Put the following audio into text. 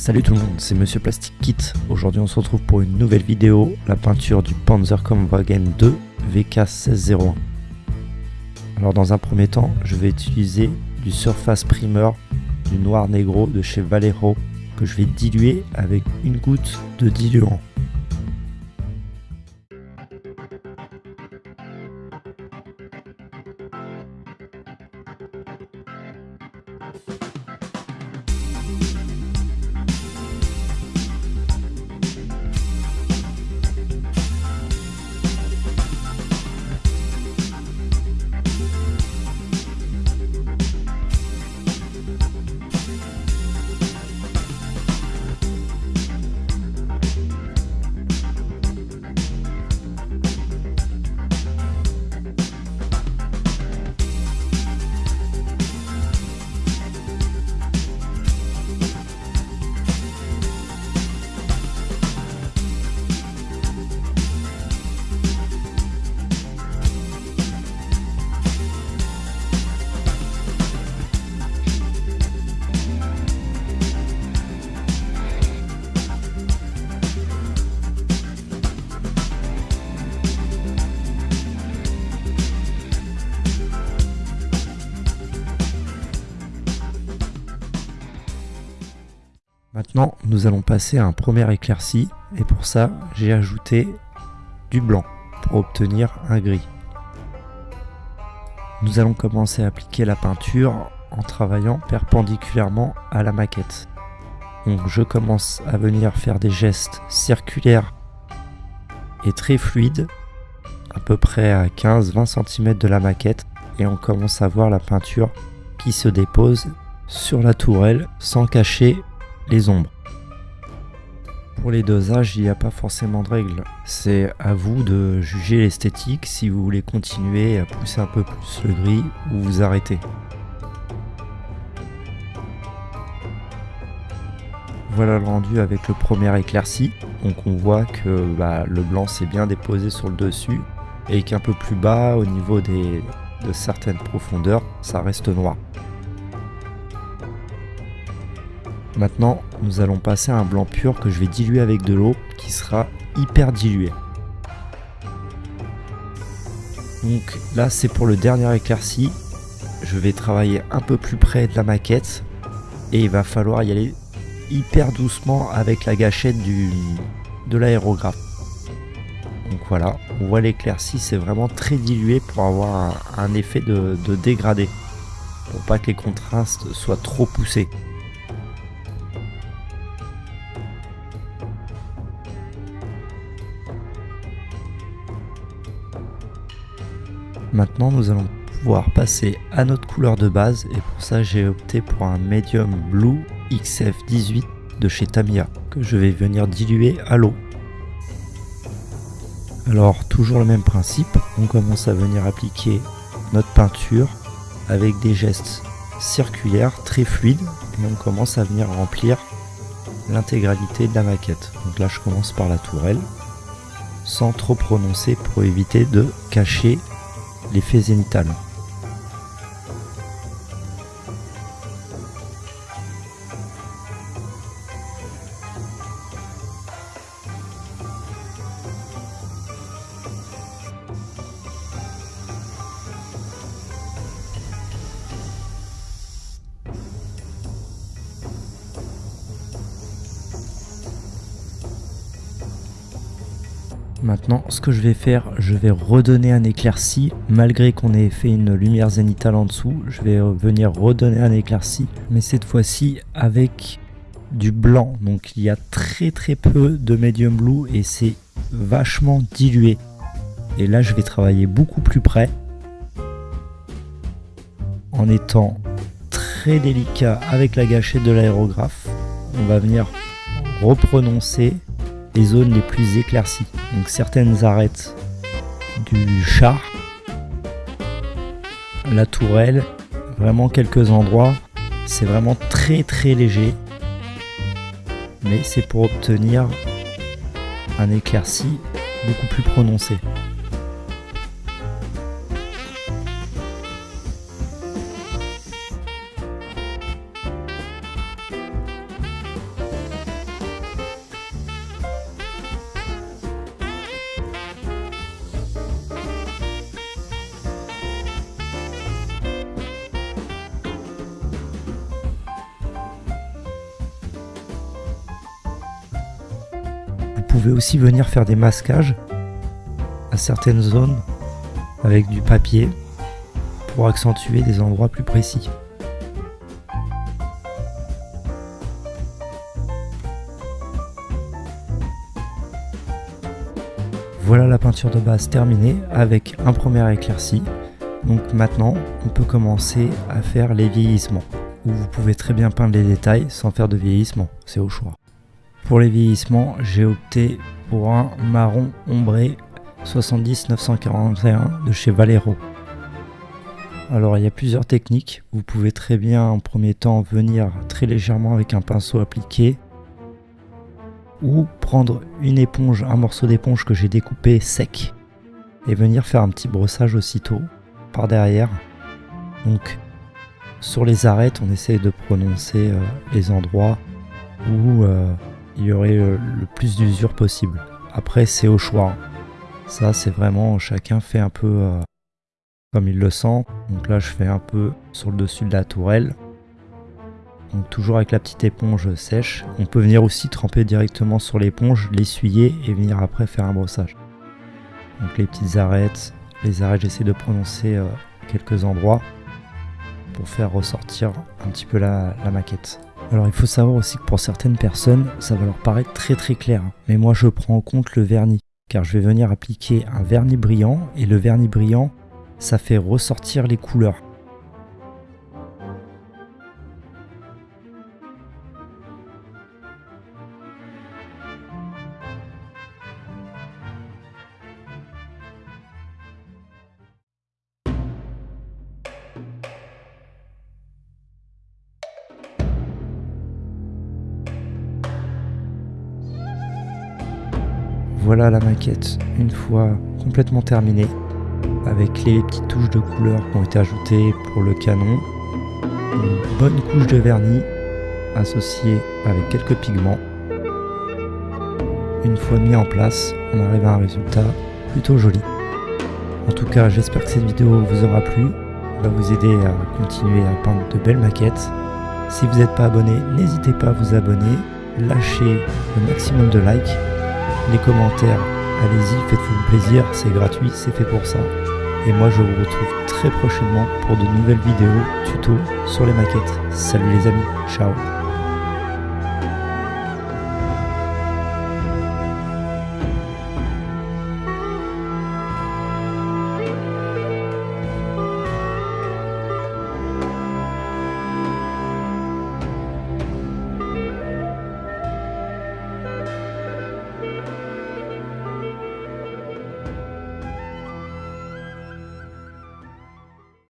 Salut tout le monde, c'est Monsieur Plastic Kit. Aujourd'hui on se retrouve pour une nouvelle vidéo, la peinture du Panzer Kampfwagen 2 VK1601. Alors dans un premier temps, je vais utiliser du Surface Primer du Noir Negro de chez Valero que je vais diluer avec une goutte de diluant. Maintenant, nous allons passer à un premier éclairci et pour ça, j'ai ajouté du blanc pour obtenir un gris. Nous allons commencer à appliquer la peinture en travaillant perpendiculairement à la maquette. Donc je commence à venir faire des gestes circulaires et très fluides, à peu près à 15-20 cm de la maquette, et on commence à voir la peinture qui se dépose sur la tourelle sans cacher les ombres. Pour les dosages, il n'y a pas forcément de règles. C'est à vous de juger l'esthétique si vous voulez continuer à pousser un peu plus le gris ou vous arrêter. Voilà le rendu avec le premier éclairci. Donc on voit que bah, le blanc s'est bien déposé sur le dessus et qu'un peu plus bas au niveau des, de certaines profondeurs, ça reste noir. Maintenant, nous allons passer à un blanc pur que je vais diluer avec de l'eau qui sera hyper dilué. Donc là, c'est pour le dernier éclairci. Je vais travailler un peu plus près de la maquette et il va falloir y aller hyper doucement avec la gâchette du, de l'aérographe. Donc voilà, on voit l'éclairci, c'est vraiment très dilué pour avoir un, effet de, de dégradé. Pour pas que les contrastes soient trop poussés. Maintenant, nous allons pouvoir passer à notre couleur de base et pour ça, j'ai opté pour un Medium Blue XF18 de chez Tamiya que je vais venir diluer à l'eau. Alors, toujours le même principe, on commence à venir appliquer notre peinture avec des gestes circulaires très fluides et on commence à venir remplir l'intégralité de la maquette. Donc là, je commence par la tourelle sans trop prononcer pour éviter de cacher l'effet zénital. Maintenant, ce que je vais faire, je vais redonner un éclairci. Malgré qu'on ait fait une lumière zénitale en dessous, je vais venir redonner un éclairci. Mais cette fois-ci avec du blanc. Donc il y a très très peu de medium blue et c'est vachement dilué. Et là, je vais travailler beaucoup plus près. En étant très délicat avec la gâchette de l'aérographe. On va venir reprononcer les zones les plus éclaircies. Donc certaines arêtes du char, la tourelle, vraiment quelques endroits. C'est vraiment très très léger. Mais c'est pour obtenir un éclairci beaucoup plus prononcé. Pouvez aussi venir faire des masquages à certaines zones avec du papier pour accentuer des endroits plus précis. Voilà la peinture de base terminée avec un premier éclairci. Donc maintenant, on peut commencer à faire les vieillissements. Où vous pouvez très bien peindre les détails sans faire de vieillissement, c'est au choix. Pour les vieillissements, j'ai opté pour un marron ombré 70 941 de chez Valero. Alors il y a plusieurs techniques. Vous pouvez très bien en premier temps venir très légèrement avec un pinceau appliqué ou prendre une éponge, un morceau d'éponge que j'ai découpé sec et venir faire un petit brossage aussitôt par derrière. Donc sur les arêtes, on essaie de prononcer euh, les endroits où euh, il y aurait le, plus d'usure possible. Après, c'est au choix. Ça, c'est vraiment chacun fait un peu euh, comme il le sent. Donc là, je fais un peu sur le dessus de la tourelle. Donc toujours avec la petite éponge sèche. On peut venir aussi tremper directement sur l'éponge, l'essuyer et venir après faire un brossage. Donc les petites arêtes, les arêtes j'essaie de prononcer euh, quelques endroits pour faire ressortir un petit peu la, maquette. Alors il faut savoir aussi que pour certaines personnes ça va leur paraître très très clair. Mais moi je prends en compte le vernis car je vais venir appliquer un vernis brillant et le vernis brillant ça fait ressortir les couleurs. Voilà la maquette une fois complètement terminée avec les petites touches de couleur qui ont été ajoutées pour le canon, une bonne couche de vernis associée avec quelques pigments. Une fois mis en place, on arrive à un résultat plutôt joli. En tout cas, j'espère que cette vidéo vous aura plu, va vous aider à continuer à peindre de belles maquettes. Si vous n'êtes pas abonné, n'hésitez pas à vous abonner, lâchez le maximum de likes les commentaires. Allez-y, faites-vous plaisir, c'est gratuit, c'est fait pour ça. Et moi je vous retrouve très prochainement pour de nouvelles vidéos tuto sur les maquettes. Salut les amis, ciao